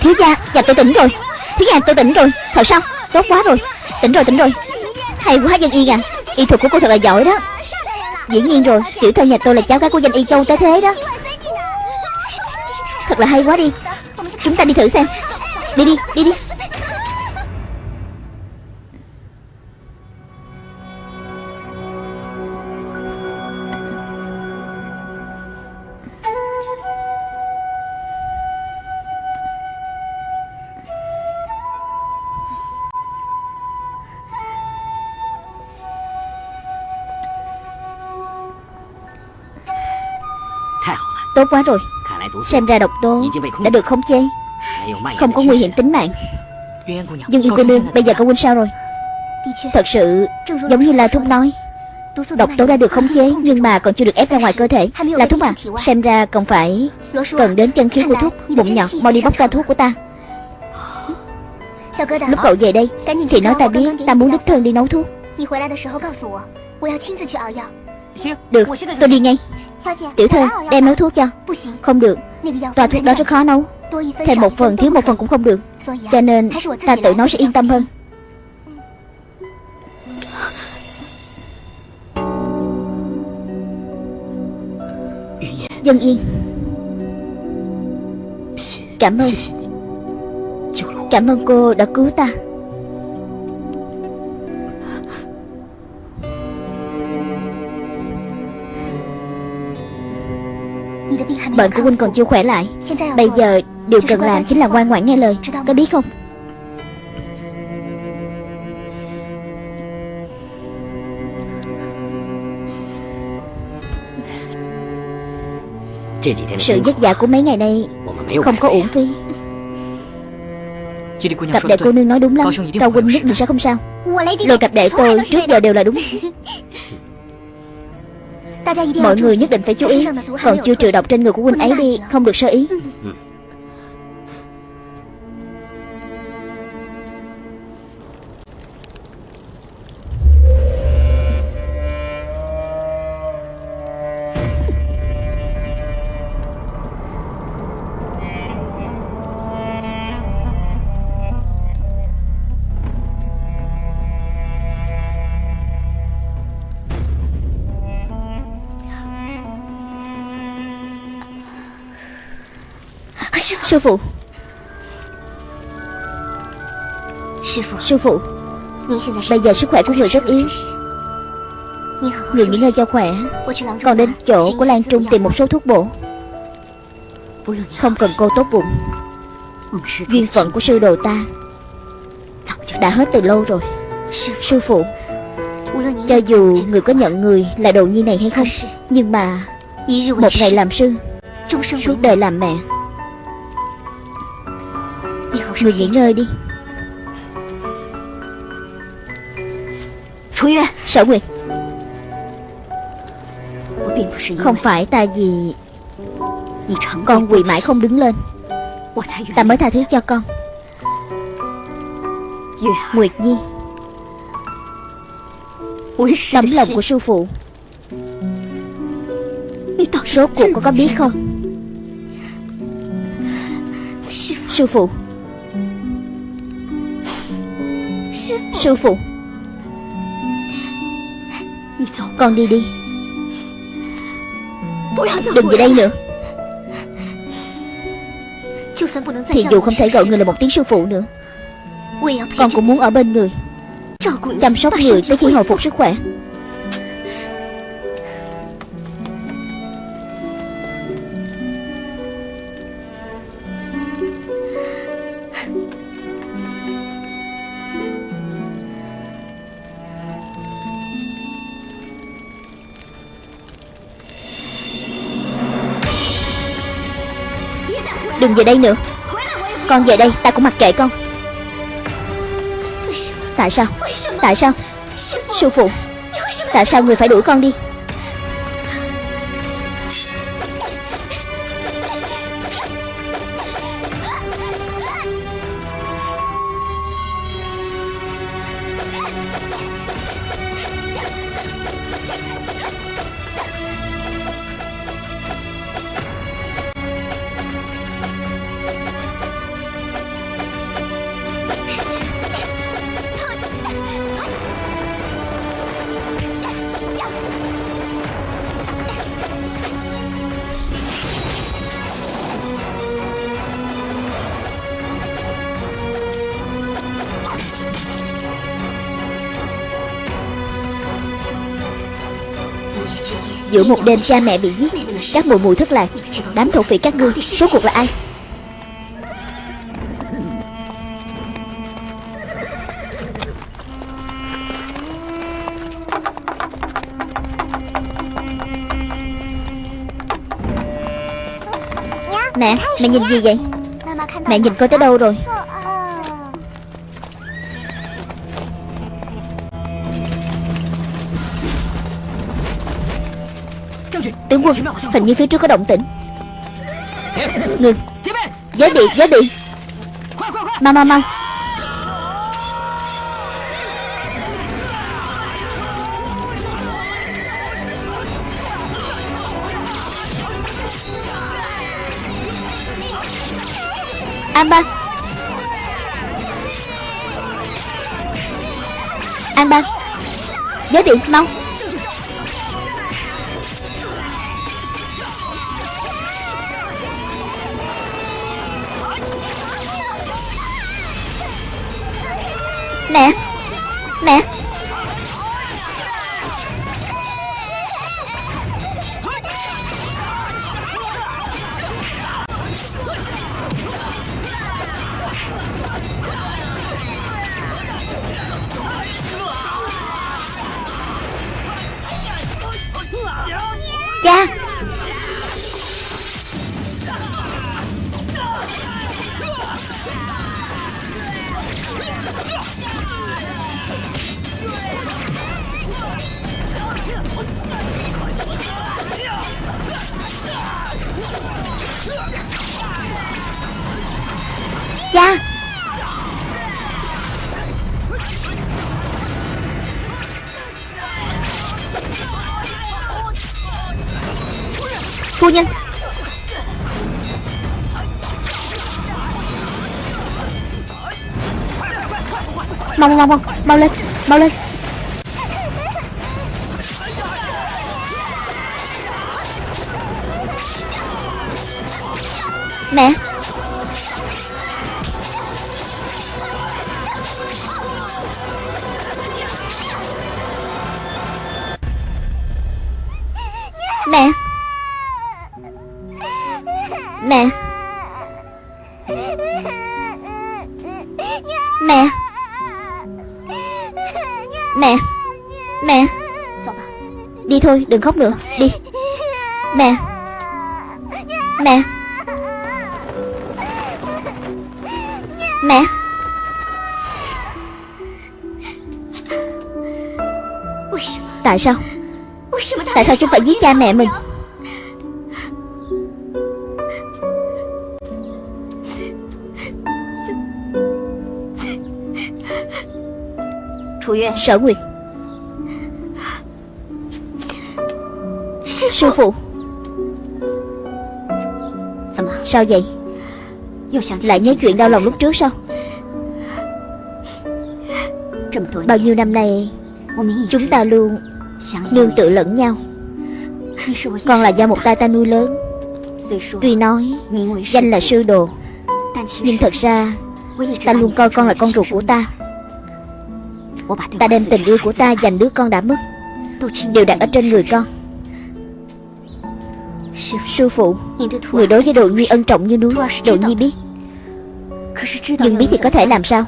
Thiếu gia Dạ tôi tỉnh rồi. Thiếu gia, tôi tỉnh rồi. Thật sao? Tốt quá rồi. Tỉnh rồi tỉnh rồi. Hay quá, dân y à Y thuật của cô thật là giỏi đó. Dĩ nhiên rồi, Tiểu thơ nhà tôi là cháu gái của danh y châu tới thế đó. Thật là hay quá đi. Chúng ta đi thử xem. Đi đi đi đi. Tốt quá rồi. Xem ra độc tố đã được khống chế. Không có nguy hiểm tính mạng. Dương Yên cô nương Bây giờ cậu huynh sao rồi? Thật sự giống như là Thúc nói Độc tố đã được khống chế Nhưng mà còn chưa được ép ra ngoài cơ thể. Là Thúc à Xem ra còn phải Cần đến chân khí của Thúc Bụng nhọn Mau đi bóc ra thuốc của ta. Lúc cậu về đây Thì nói ta biết Ta muốn đích thân đi nấu thuốc. Được Tôi đi ngay Tiểu thơ Đem nấu thuốc cho. Không được. Tòa thuốc đó rất khó nấu. Thêm một phần thiếu một phần cũng không được. Cho nên ta tự nấu sẽ yên tâm hơn. Dân yên. Cảm ơn. Cảm ơn cô đã cứu ta Bệnh của huynh còn chưa khỏe lại. Bây giờ điều cần làm chính là ngoan ngoãn nghe lời. Có biết không? Sự vất vả của mấy ngày nay Không có uổng phí. Cặp đệ cô nương nói đúng lắm. Cao huynh nhất định sẽ không sao? Lời cặp đệ tôi trước giờ đều là đúng Mọi người nhất định phải chú ý. Còn chưa trừ độc trên người của huynh ấy đi Không được sơ ý Sư phụ. Sư phụ. Bây giờ sức khỏe của người rất yếu. Người nghỉ ngơi cho khỏe. Còn đến chỗ của Lan Trung tìm một số thuốc bổ. Không cần cô tốt bụng. Duyên phận của sư đồ ta Đã hết từ lâu rồi. Sư phụ. Cho dù người có nhận người là đồ nhi này hay không Nhưng mà Một ngày làm sư Suốt đời làm mẹ Người nghỉ ngơi đi. Sở Nguyệt. Không phải ta vì Con quỳ mãi không đứng lên. Ta mới tha thứ cho con. Nguyệt Nhi. Tấm lòng của sư phụ. Rốt cuộc con có biết không? Sư phụ Sư phụ. Con đi đi. Đừng về đây nữa. Thì dù không thể gọi người là một tiếng sư phụ nữa Con cũng muốn ở bên người. Chăm sóc người tới khi hồi phục. sức khỏe Đừng về đây nữa. Con về đây, ta cũng mặc kệ con. Tại sao? Tại sao? Sư phụ, Tại sao người phải đuổi con đi? Giữa một đêm cha mẹ bị giết Các mùi mùi thất lạc. Đám thổ phỉ các ngươi Số cuộc là ai? Mẹ, mẹ nhìn gì vậy? Mẹ nhìn coi tới đâu rồi? Quân. Hình như phía trước có động tĩnh. Ngừng. Giới bị, giới bị. Mau mau mau. An ba An ba Giới điện mau. Phu nhân. Mau mau mau Mau lên Mau lên. Mẹ thôi, đừng khóc nữa. Đi. Mẹ. Mẹ. Mẹ. Tại sao? Tại sao chúng phải giết cha mẹ mình? Sở Nguyệt. Sư phụ。Sao vậy? Lại nhớ chuyện đau lòng lúc trước sao? Bao nhiêu năm nay Chúng ta luôn Nương tự lẫn nhau. Con là do một tay ta nuôi lớn. Tuy nói Danh là sư đồ Nhưng thật ra Ta luôn coi con là con ruột của ta. Ta đem tình yêu của ta dành đứa con đã mất. Đều đặt ở trên người con Sư phụ Người đối với Đồ Nhi ân trọng như núi Đồ Nhi biết。Nhưng biết thì có thể làm sao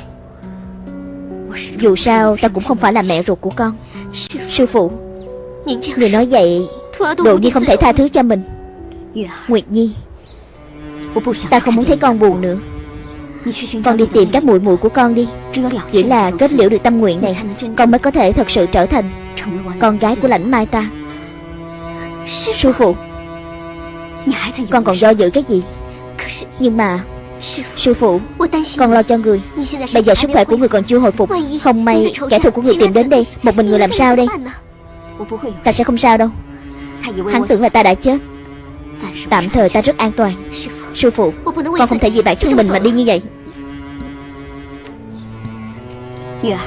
Dù sao ta cũng không phải là mẹ ruột của con Sư phụ Người nói vậy Đồ Nhi không thể tha thứ cho mình。Nguyệt Nhi Ta không muốn thấy con buồn nữa。Con đi tìm các muội muội của con đi。Chỉ là kết liễu được tâm nguyện này Con mới có thể thật sự trở thành Con gái của lãnh mai ta Sư phụ Con còn do dự cái gì? Nhưng mà Sư phụ Con lo cho người. Bây giờ sức khỏe của người còn chưa hồi phục. Không may kẻ thù của người tìm đến đây. Một mình người làm sao đây? Ta sẽ không sao đâu. Hắn tưởng là ta đã chết. Tạm thời ta rất an toàn. Sư phụ Con không thể vì bản thân mình mà đi như vậy.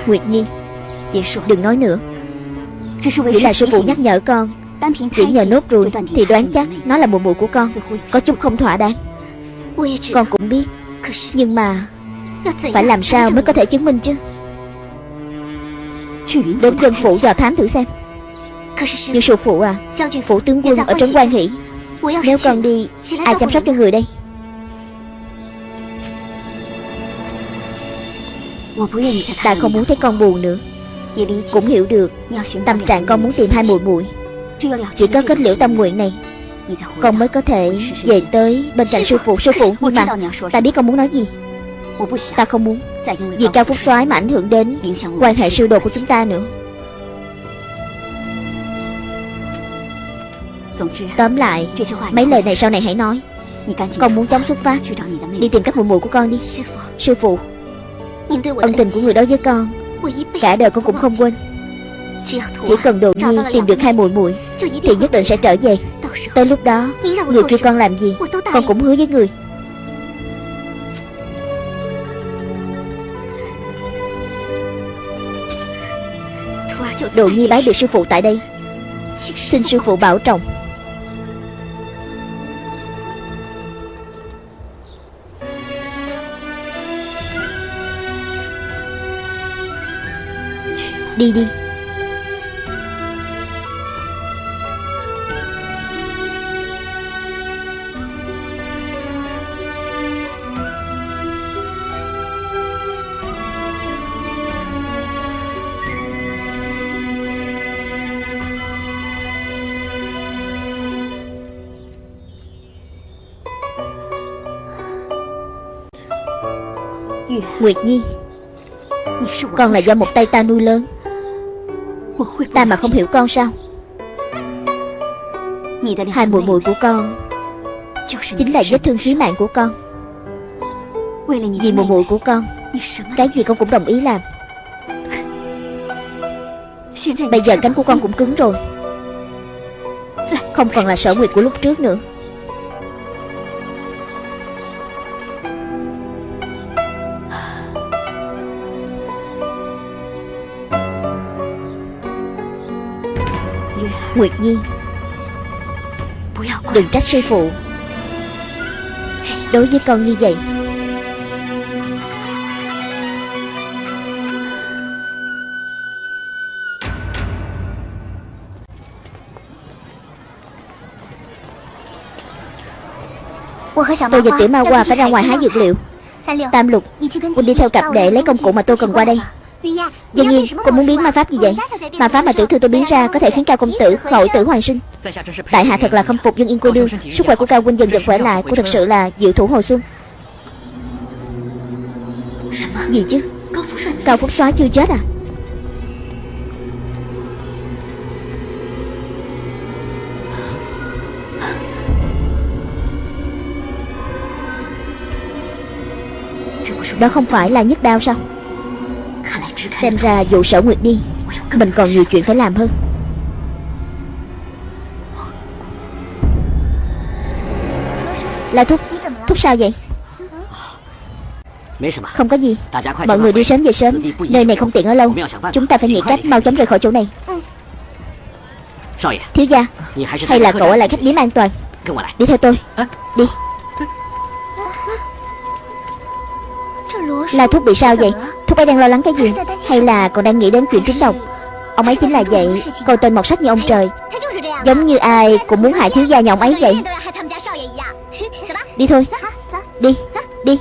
Nguyệt Nhi Đừng nói nữa. Chỉ là sư phụ nhắc nhở con Chỉ nhờ nốt ruồi Thì đoán chắc nó là mùa mùa của con. Có chút không thỏa đáng. Con cũng biết. Nhưng mà Phải làm sao mới có thể chứng minh chứ? Đến dân phủ dò thám thử xem. Nhưng sư phụ à Phủ tướng quân ở trấn quan hỷ. Nếu con đi Ai chăm sóc cho người đây? Ta không muốn thấy con buồn nữa. Cũng hiểu được Tâm trạng con muốn tìm hai muội muội Chỉ có kết liễu tâm nguyện này. Con mới có thể về tới bên cạnh sư phụ Sư phụ. Nhưng mà Ta biết con muốn nói gì. Ta không muốn. Vì cao phúc soái mà ảnh hưởng đến Quan hệ sư đồ của chúng ta nữa. Tóm lại Mấy lời này sau này hãy nói. Con muốn chóng xuất phát. Đi tìm các muội muội của con đi. Sư phụ. Ân tình của người đối với con. Cả đời con cũng không quên Chỉ cần đồ nhi tìm được hai muội muội Thì nhất định sẽ trở về. Tới lúc đó Người kêu con làm gì? Con cũng hứa với người. Đồ nhi bái được sư phụ tại đây. Xin sư phụ bảo trọng. Đi đi Nguyệt Nhi. Con là do một tay ta nuôi lớn. Ta mà không hiểu con sao? Hai muội muội của con Chính là vết thương chí mạng của con. Vì muội muội của con Cái gì con cũng đồng ý làm. Bây giờ cánh của con cũng cứng rồi. Không còn là sở nguyệt của lúc trước nữa Nguyệt Nhi. Đừng trách sư phụ. Đối với con như vậy Tôi và tiểu ma hoa phải ra ngoài hái dược liệu. Tam lục Quân đi theo cặp để lấy công cụ mà tôi cần qua đây Dân Nhiên, cô muốn biến ma pháp gì vậy. Ma pháp mà tiểu thư tôi biến ra có thể khiến cao công tử khỏi tử hoàn sinh. Tại hạ thật là không phục dân yên cô đương Sức khỏe của cao huynh dần dần khỏe lại Cô thật sự là diệu thủ hồi xuân. Gì chứ? Cao Phúc soái chưa chết à? Đó không phải là nhức đau sao Xem ra vụ sở nguyệt đi, Mình còn nhiều chuyện phải làm hơn. La Thúc Thúc sao vậy? Không có gì. Mọi người đi sớm về sớm. Nơi này không tiện ở lâu. Chúng ta phải nghĩ cách mau chóng rời khỏi chỗ này. Thiếu gia, Hay là cậu ở lại khách điếm an toàn? Đi theo tôi. Đi. La Thúc bị sao vậy? Thúc ấy đang lo lắng cái gì? Hay là còn đang nghĩ đến chuyện trúng độc? Ông ấy chính là vậy Coi tên mọt sách như ông trời. Giống như ai cũng muốn hại thiếu gia nhà ông ấy vậy. Đi thôi. Đi Đi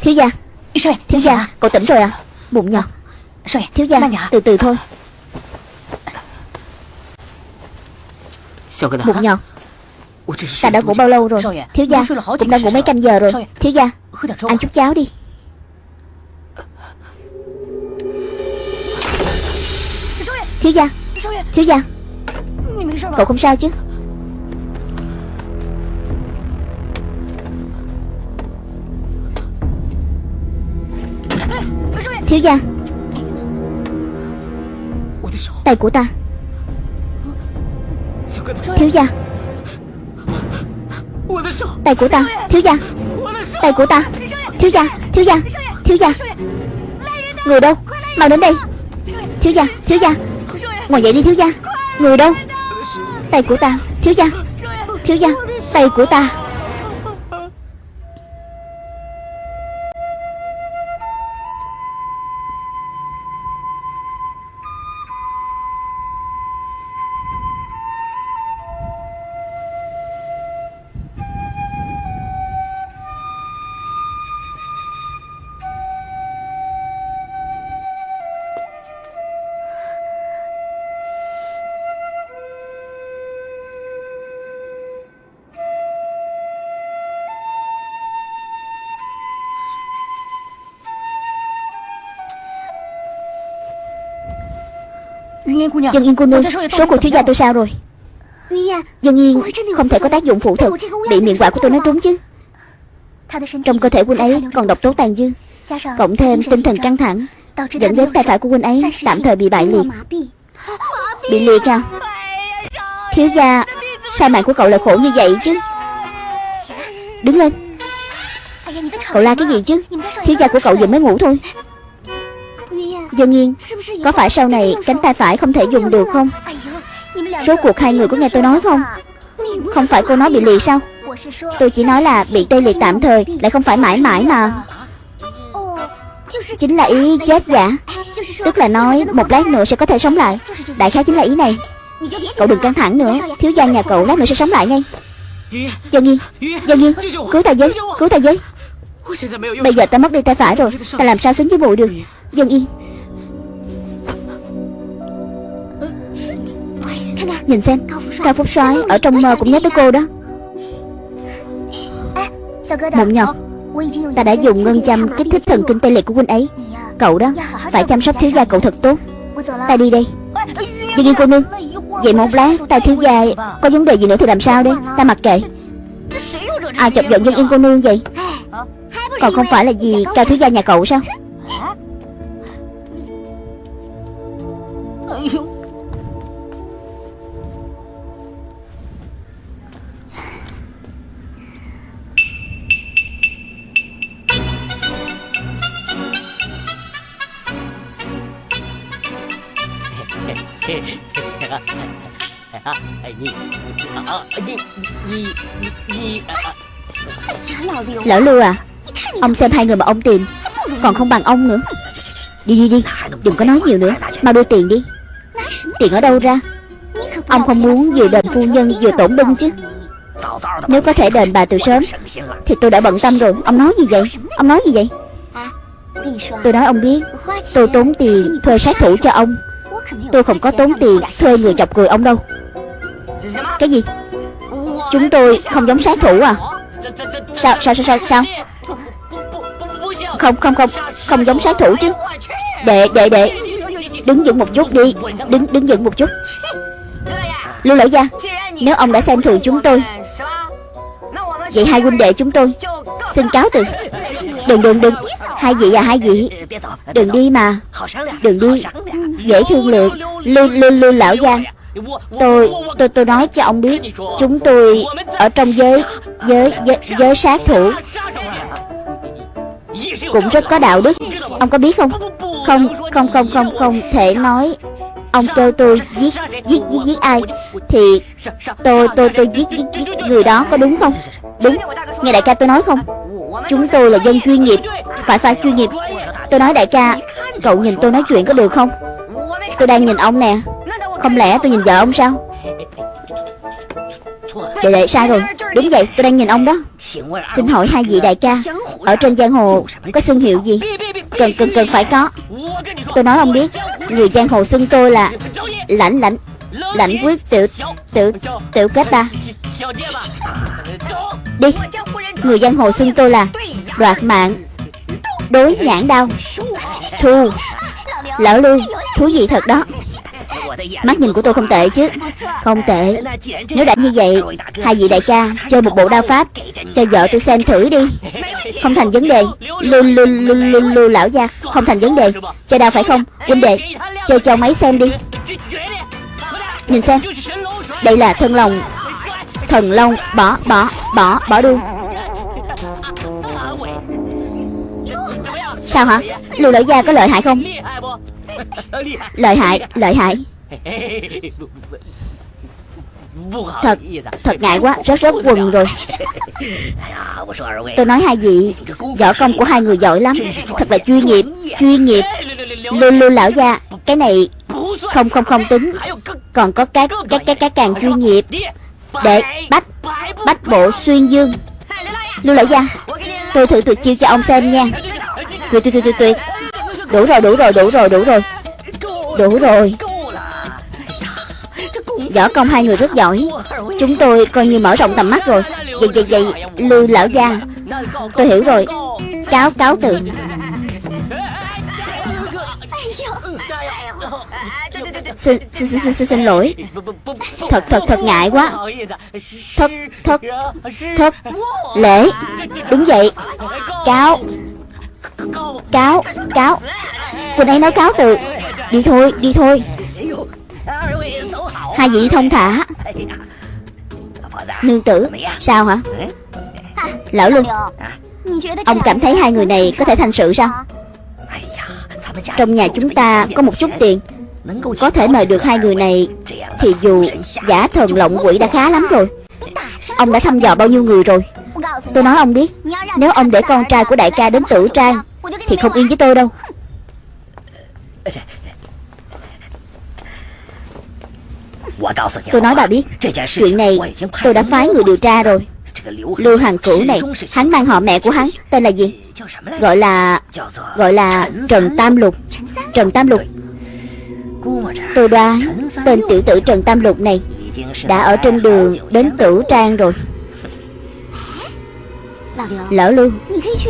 Thiếu gia Thiếu gia Cậu tỉnh rồi à? Bụng nhỏ Thiếu gia Từ từ thôi. Bụng nhỏ Ta đã ngủ bao lâu rồi? Thiếu gia Cũng đã ngủ mấy canh giờ rồi. Thiếu gia Ăn chút cháo đi. Thiếu gia Thiếu gia. Cậu không sao chứ Thiếu gia Tay của ta Thiếu gia Tay của ta Thiếu gia Tay của ta Thiếu gia Thiếu gia Thiếu gia Người đâu Mau đến đây Thiếu gia Thiếu gia Ngồi dậy đi thiếu gia Người đâu Tay của ta Thiếu gia Thiếu gia Tay của ta Dân Yên cô nương Số của thiếu gia tôi sao rồi? Dân Yên không thể có tác dụng phụ thực Bị miệng quả của tôi nó trúng chứ. Trong cơ thể huynh ấy còn độc tố tàn dư. Cộng thêm tinh thần căng thẳng. Dẫn đến tay phải của huynh ấy tạm thời bị bại liệt Bị liệt à Thiếu gia Sao mạng của cậu lại khổ như vậy chứ? Đứng lên. Cậu la cái gì chứ? Thiếu gia của cậu vừa mới ngủ thôi Dân Yên Có phải sau này cánh tay phải không thể dùng được không? Số cuộc hai người có nghe tôi nói không? Không phải cô nói bị liệt sao? Tôi chỉ nói là bị tê liệt tạm thời Lại không phải mãi mãi mà. Chính là ý chết giả. Tức là nói một lát nữa sẽ có thể sống lại. Đại khái chính là ý này. Cậu đừng căng thẳng nữa. Thiếu gia nhà cậu lát nữa sẽ sống lại ngay. Dân Yên Dân Yên Cứu ta với Cứu ta với. Bây giờ ta mất đi tay phải rồi. Ta làm sao xứng với mụ được? Dân Yên Nhìn xem, Cao Phúc soái ở trong mơ cũng nhớ tới cô đó. Mộng nhọc Ta đã dùng ngân châm kích thích thần kinh tê liệt của huynh ấy. Cậu đó Phải chăm sóc thiếu gia cậu thật tốt. Ta đi đây. Dương yên cô nương, Vậy một lát ta thiếu gia Có vấn đề gì nữa thì làm sao đây? Ta mặc kệ. Ai chọc giận dân yên cô nương vậy? Còn không phải là gì cao thiếu gia nhà cậu sao? Lão Lưu à Ông xem hai người mà ông tìm, Còn không bằng ông nữa. Đi đi đi, Đừng có nói nhiều nữa, Mau đưa tiền đi. Tiền ở đâu ra? Ông không muốn vừa đền phu nhân vừa tổn binh chứ. Nếu có thể đền bà từ sớm, Thì tôi đã bận tâm rồi. Ông nói gì vậy? Ông nói gì vậy? Tôi nói ông biết, Tôi tốn tiền thuê sát thủ cho ông. Tôi không có tốn tiền thuê người chọc cười ông đâu. Cái gì? Chúng tôi không giống sát thủ à? Sao sao sao sao sao? Không không không Không giống sát thủ chứ. Đệ đệ đệ Đứng dựng một chút đi. Đứng đứng dựng một chút. Lưu lão gia, Nếu ông đã xem thường chúng tôi, Vậy hai huynh đệ chúng tôi Xin cáo từ. Đừng đừng đừng. Hai vị à hai vị. Đừng đi mà. Đừng đi. Dễ thương lượng Lưu lưu lưu lão giang. Tôi tôi tôi nói cho ông biết. Chúng tôi ở trong giới Giới giới, giới sát thủ. Cũng rất có đạo đức. Ông có biết không? Không không không không không thể nói. Ông kêu tôi giết giết giết giết ai? Thì tôi tôi tôi giết giết giết người đó có đúng không? Đúng. Nghe đại ca tôi nói không? Chúng tôi là dân chuyên nghiệp. Phải phải, chuyên nghiệp. Tôi nói đại ca, Cậu nhìn tôi nói chuyện có được không? Tôi đang nhìn ông nè. Không lẽ tôi nhìn vợ ông sao? Đệ đệ sai rồi. Đúng vậy tôi đang nhìn ông đó. Xin hỏi hai vị đại ca, Ở trên giang hồ có xương hiệu gì? Cần cần cần phải có. Tôi nói ông biết, Người giang hồ xưng tôi là Lãnh lãnh. Lãnh quyết tiểu Tiểu Tiểu kết ta Đi. Người giang hồ xưng tôi là Đoạt mạng. Đối nhãn đau. Thu Lão Lưu. Thú vị thật đó. Mắt nhìn của tôi không tệ chứ. Không tệ. Nếu đã như vậy, Hai vị đại ca Chơi một bộ đao pháp, Cho vợ tôi xem thử đi. Không thành vấn đề. Lưu lưu lưu lưu lưu lão gia. Không thành vấn đề. Chơi đao phải không? Huynh đệ, Chơi cho máy xem đi. Nhìn xem. Đây là thân lòng. Thần long Bỏ bỏ bỏ bỏ đuôi Sao hả? Lưu lão gia có lợi hại không? Lợi hại lợi hại. Thật, thật ngại quá, rất rất quần rồi. Tôi nói hai vị Võ công của hai người giỏi lắm. Thật là chuyên nghiệp, chuyên nghiệp. Lưu lưu lão gia Cái này không không không tính. Còn có các các các các càng chuyên nghiệp Để bách Bách bộ xuyên dương Lưu lão gia Tôi thử tuyệt chiêu cho ông xem nha Tuyệt tuyệt tuyệt tuyệt tuyệt Đủ rồi đủ rồi đủ rồi đủ rồi Đủ rồi Võ công hai người rất giỏi Chúng tôi coi như mở rộng tầm mắt rồi Vậy vậy vậy Lưu lão gia Tôi hiểu rồi Cáo cáo từ Xin, xin, xin, xin, xin lỗi. Thật thật thật ngại quá. Thất thất thất Lễ. Đúng vậy. Cáo. Cáo Cáo. Cô ấy nói cáo từ. Đi thôi đi thôi. Hai vị thông thả. Nương tử Sao hả? Lão Luân Ông cảm thấy hai người này có thể thành sự sao? Trong nhà chúng ta có một chút tiền. Có thể mời được hai người này, Thì dù giả thần lộng quỷ đã khá lắm rồi. Ông đã thăm dò bao nhiêu người rồi? Tôi nói ông biết, Nếu ông để con trai của đại ca đến tử trang, Thì không yên với tôi đâu. Tôi nói bà biết, Chuyện này tôi đã phái người điều tra rồi. Lưu Hằng Cửu này, Hắn mang họ mẹ của hắn, Tên là gì? Gọi là Gọi là Trần Tam Lục. Trần Tam Lục. Tôi đoán Tên tiểu tử Trần Tam Lục này Đã ở trên đường đến Tử Trang rồi. Lão Lưu,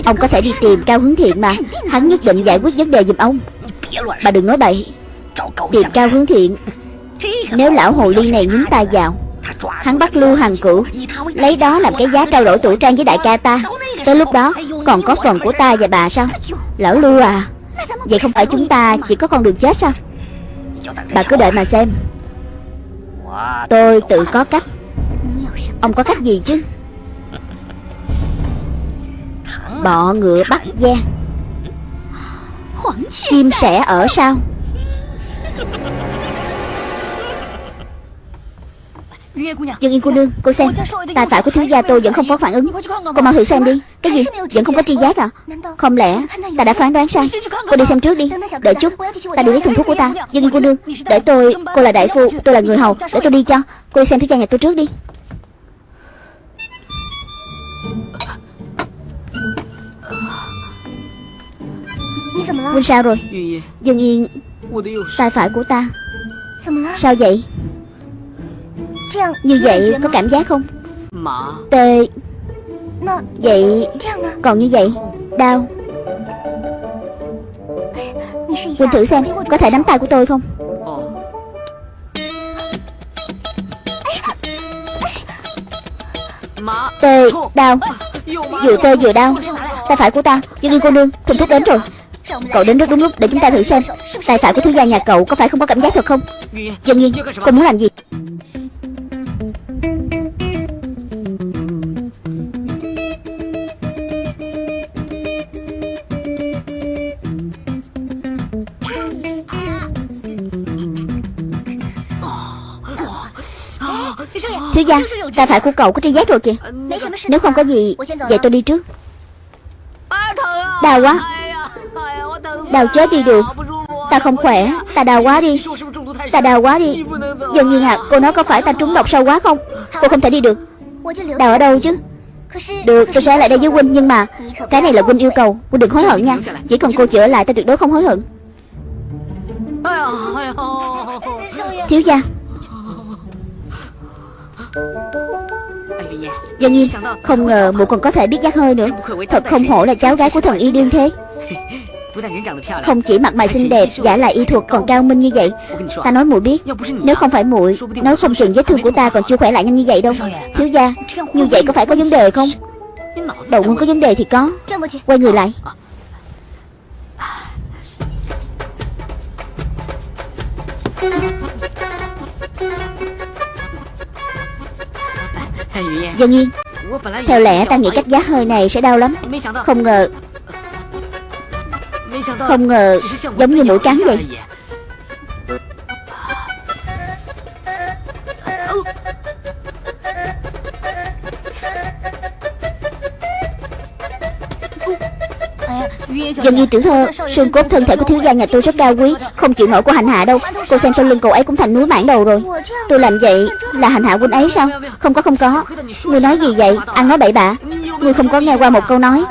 Ông có thể đi tìm Cao Hướng Thiện mà. Hắn nhất định giải quyết vấn đề giùm ông. Bà đừng nói bậy. Tìm Cao Hướng Thiện, nếu lão hồ ly này nhúng tay vào, Hắn bắt Lưu Hằng Cửu, Lấy đó làm cái giá trao đổi tủ trang với đại ca ta. Tới lúc đó, còn có phần của ta và bà sao? Lão Lưu à Vậy không phải chúng ta chỉ có con đường chết sao? Bà cứ đợi mà xem. Tôi tự có cách. Ông có cách gì chứ? Bọ ngựa bắt gian Chim sẻ ở sao Dương Yên cô nương Cô xem Tài phải của thiếu gia tôi vẫn không có phản ứng. Cô mau thử xem đi. Cái gì? Vẫn không có tri giác à? Không lẽ Ta đã phán đoán sai Cô đi xem trước đi. Đợi chút. Ta đi lấy thùng thuốc của ta. Dương Yên cô nương Để tôi Cô là đại phu Tôi là người hầu. Để tôi đi cho. Cô đi xem thiếu gia nhà tôi trước đi. Quên sao rồi? Dương Yên Tay phải của ta. Sao vậy như vậy có cảm giác không? Tê Vậy Còn như vậy Đau. Quỳnh thử xem Có thể nắm tay của tôi không? Tê Đau. Vừa tê vừa đau. Tay phải của ta Dương Yên cô nương Thùng thuốc đến rồi. Cậu đến rất đúng lúc để chúng ta thử xem. Tay phải của thiếu gia nhà cậu có phải không có cảm giác thật không? Dương Yên Cô muốn làm gì gia. Tay phải của cậu có tri giác rồi kìa. Nếu không có gì Vậy tôi đi trước. Đau quá. Đau chết đi được. Ta không khỏe. Ta đau quá đi. Ta đau quá đi. Dần nhiên à Cô nói có phải ta trúng độc sâu quá không? Cô không thể đi được. Đau ở đâu chứ? Được tôi sẽ lại đây với Huynh Nhưng mà Cái này là Huynh yêu cầu. Huynh đừng hối hận nha. Chỉ cần cô chữa lại ta tuyệt đối không hối hận. Thiếu gia Dân Nhiên Không ngờ mụ còn có thể biết giác hơi nữa. Thật không hổ là cháu gái của thần y đương thế. Không chỉ mặt mày xinh đẹp Giả lại y thuật còn cao minh như vậy. Ta nói muội biết Nếu không phải muội Nói không chừng vết thương của ta còn chưa khỏe lại nhanh như vậy đâu. Thiếu gia Như vậy có phải có vấn đề không? Đầu nguyên có vấn đề thì có. Quay người lại Dân Yên Theo lẽ ta nghĩ cách giá hơi này sẽ đau lắm. Không ngờ Không ngờ Giống như mũi cắn vậy Dân như tiểu thơ, Xương cốt thân thể của thiếu gia nhà tôi rất cao quý, Không chịu nổi của hành hạ đâu. Cô xem sau lưng cậu ấy cũng thành núi mảng đầu rồi. Tôi làm vậy là hành hạ huynh ấy sao? Không có không có. Ngươi nói gì vậy? Ăn nói bậy bạ. Ngươi không có nghe qua một câu nói.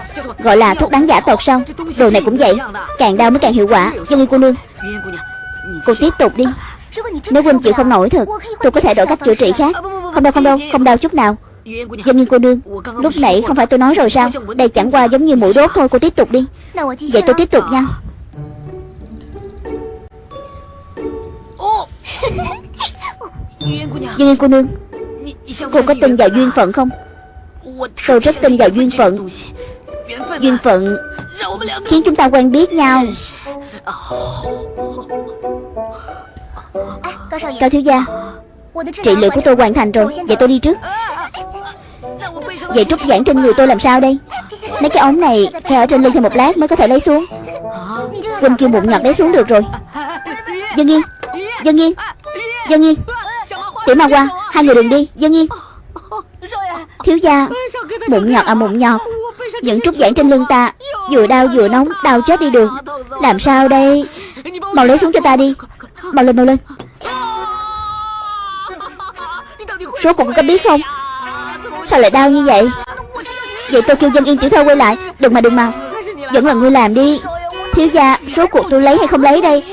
Gọi là thuốc đáng giả tột sao? Đồ này cũng vậy. Càng đau mới càng hiệu quả. Dân như cô nương. Cô tiếp tục đi. Nếu huynh chịu không nổi thật, Tôi có thể đổi cách chữa trị khác. Không đâu không đâu, Không đau chút nào. Dân nhiên cô nương Lúc nãy không phải tôi nói rồi sao? Đây chẳng qua giống như mũi đốt thôi cô tiếp tục đi. Vậy tôi tiếp tục nha. Dân nhiên cô nương. Cô có tin vào duyên phận không? Tôi rất tin vào duyên phận. Duyên phận Khiến chúng ta quen biết nhau. Cao thiếu gia Trị liệu của tôi hoàn thành rồi. Vậy tôi đi trước. Vậy trúc giãn trên người tôi làm sao đây? Mấy cái ống này phải ở trên lưng thêm một lát mới có thể lấy xuống. Quỳnh kêu bụng nhọt lấy xuống được rồi. Dân Yên Dân Yên Dân Yên. Tiểu Ma Hoa, Hai người đừng đi. Dân Yên. Thiếu gia, Bụng nhọt à bụng nhọt. Những trúc giãn trên lưng ta, Vừa đau vừa nóng, Đau chết đi được. Làm sao đây? Mau lấy xuống cho ta đi. Mau lên mau lên. Số cuộc có biết không? Sao lại đau như vậy? Vậy tôi kêu dân yên tiểu thơ quay lại. Đừng mà đừng mà. Vẫn là ngươi làm đi. Thiếu gia, số cuộc tôi lấy hay không lấy đây?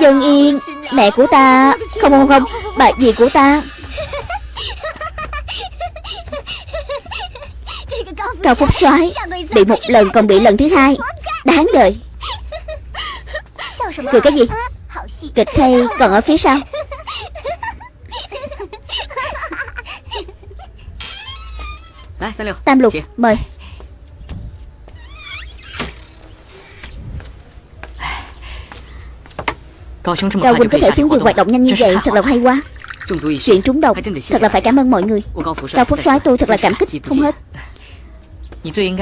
Dân yên, Mẹ của ta, Không không không, Bà dì của ta. Cao Phúc soái Bị một lần còn bị lần thứ hai. Đáng đời. Cười cái gì? Kịch hay còn ở phía sau. Tam lục mời. Cao Quỳnh có thể xuống giường hoạt động nhanh như vậy Thật là hay quá. Chuyện trúng độc Thật là phải cảm ơn mọi người. Cao Phúc soái tôi thật là cảm kích. không hết.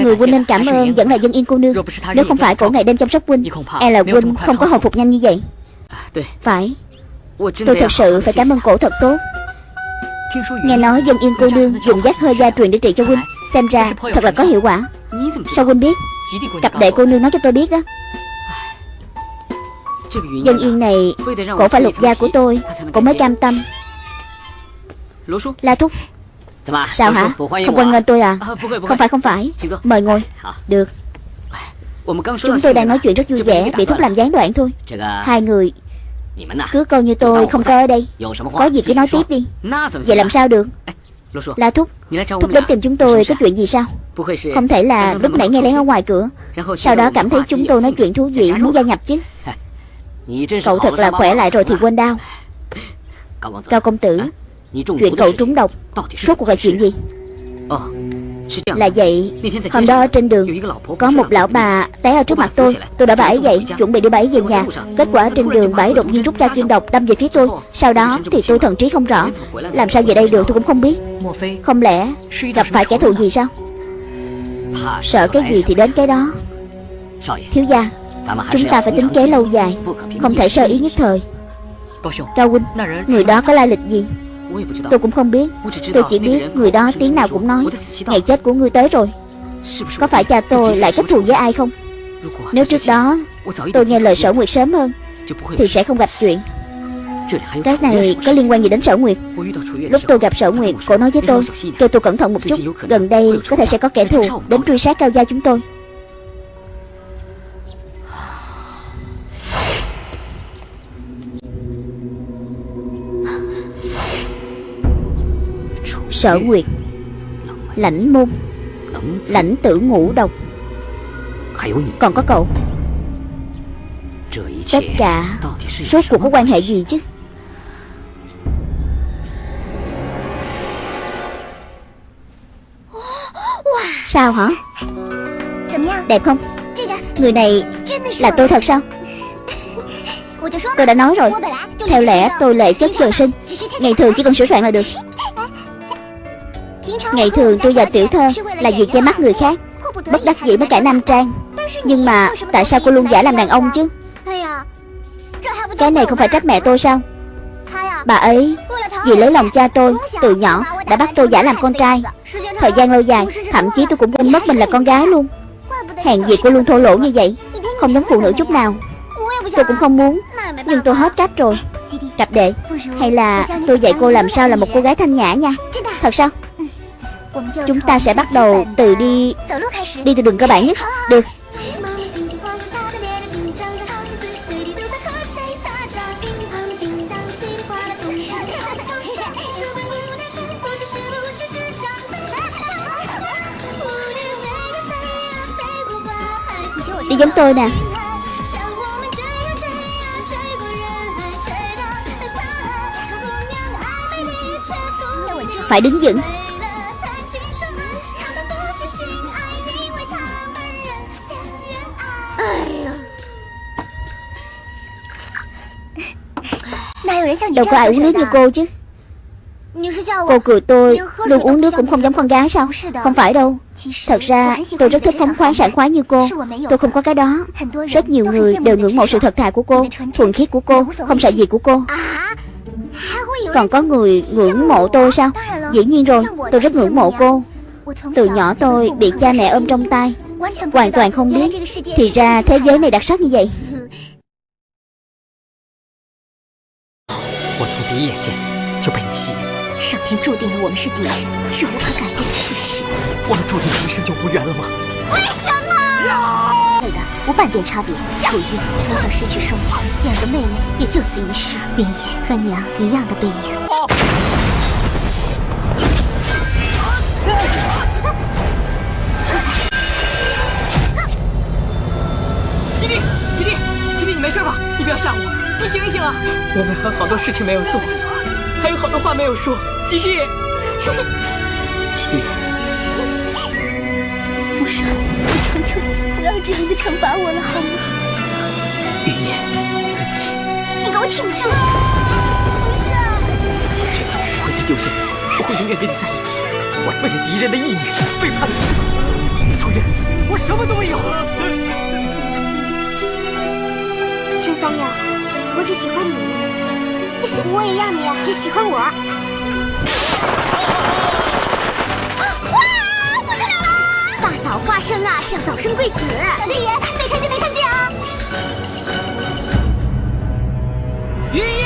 Người huynh nên cảm ơn vẫn là dân yên cô nương. Nếu không phải cổ ngày đêm chăm sóc huynh E là huynh không có hồi phục nhanh như vậy. Phải. Tôi thật sự phải cảm ơn cổ thật tốt Nghe nói dân yên cô nương dùng giác hơi gia truyền để trị cho huynh Xem ra thật là có hiệu quả. Sao huynh biết? Cặp đệ cô nương nói cho tôi biết đó Dân yên này Cổ phải lục gia của tôi. Cổ mới cam tâm. La Thúc. Sao hả? Không quan nghênh tôi à? Không phải không phải. Mời ngồi. Được. Chúng tôi đang nói chuyện rất vui vẻ Bị Thúc làm gián đoạn thôi. Hai người cứ coi như tôi không có ở đây. Có gì cứ nói tiếp đi. Vậy làm sao được? La Thúc. Thúc đến tìm chúng tôi có chuyện gì sao? Không thể là lúc nãy nghe lén ở ngoài cửa. Sau đó cảm thấy chúng tôi nói chuyện thú vị Muốn gia nhập chứ. Cậu thật là khỏe lại rồi thì quên đau. Cao công tử Chuyện cậu trúng độc. Suốt cuộc là chuyện gì là vậy Hôm đó trên đường Có một lão bà té ở trước mặt tôi Tôi đã bà ấy dậy Chuẩn bị đưa bà ấy về nhà。Kết quả trên đường bà ấy đột nhiên rút ra kim độc Đâm về phía tôi Sau đó thì tôi thần trí không rõ Làm sao về đây được tôi cũng không biết Không lẽ gặp phải kẻ thù gì sao Sợ cái gì thì đến cái đó Thiếu gia Chúng ta phải tính kế lâu dài Không thể sơ ý nhất thời Cao huynh Người đó có lai lịch gì Tôi cũng không biết. Tôi chỉ biết người đó tiếng nào cũng nói Ngày chết của ngươi tới rồi. Có phải cha tôi lại kết thù với ai không? Nếu trước đó Tôi nghe lời sở nguyệt sớm hơn Thì sẽ không gặp chuyện. Cái này có liên quan gì đến sở nguyệt? Lúc tôi gặp sở nguyệt Cô nói với tôi Kêu tôi cẩn thận một chút. Gần đây có thể sẽ có kẻ thù Đến truy sát cao gia chúng tôi Sở Nguyệt Lãnh môn. Lãnh tử ngũ độc. Còn có cậu. Tất cả Suốt cuộc có quan hệ gì chứ? Sao hả? Đẹp không? Người này là tôi thật sao? Tôi đã nói rồi. Theo lẽ tôi lệ chất trời sinh. Ngày thường chỉ cần sửa soạn là được Ngày thường tôi và tiểu thơ Là vì che mắt người khác Bất đắc dĩ mới cải nam trang. Nhưng mà tại sao cô luôn giả làm đàn ông chứ? Cái này không phải trách mẹ tôi sao? Bà ấy Vì lấy lòng cha tôi Từ nhỏ đã bắt tôi giả làm con trai. Thời gian lâu dài Thậm chí tôi cũng quên mất mình là con gái luôn. Hàng gì cô luôn thô lỗ như vậy? Không giống phụ nữ chút nào. Tôi cũng không muốn Nhưng tôi hết cách rồi. Cặp đệ Hay là tôi dạy cô làm sao là một cô gái thanh nhã nha? Thật sao Chúng ta sẽ bắt đầu từ đi. Đi từ đường cơ bản nhất. Được. Đi giống tôi nè. Phải đứng vững. Đâu có ai uống nước như cô chứ. Cô cười tôi Luôn uống nước cũng không giống con gái sao? Không phải đâu. Thật ra tôi rất thích phóng khoáng sảng khoái như cô. Tôi không có cái đó. Rất nhiều người đều ngưỡng mộ sự thật thà của cô Thuần khiết của cô Không sợ gì của cô. Còn có người ngưỡng mộ tôi sao? Dĩ nhiên rồi Tôi rất ngưỡng mộ cô. Từ nhỏ tôi bị cha mẹ ôm trong tay. Hoàn toàn không biết. Thì ra thế giới này đặc sắc như vậy 注定了我们是敌人，是无可改变的事实。我们注定一生就无缘了吗？为什么？对的，无半点差别。楚玉从小失去双亲，两个妹妹也就此一世。云野和娘一样的背影。吉利，吉利，吉利，你没事吧？你不要吓我。你醒一醒啊！我们还有好多事情没有做，话没有说。吉弟，吉弟，父神，我求求你，不要这样子惩罚我了，好吗？云烟，对不起。你给我挺住！不是，这次我不会再丢下你，我会永远跟你在一起。我为了敌人的义女背叛了师父，主人，我什么都没有。陈三阳。我只喜欢你，我也要你只喜欢我。哇！不得了了！大早花生啊，是要早生贵子。六爷，没看见没看见啊！云爷，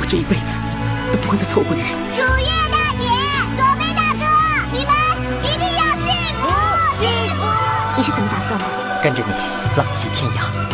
我这一辈子都不会再错过你。楚月大姐，左飞大哥，你们一定要幸福幸福！你是怎么打算的？跟着你，浪迹天涯。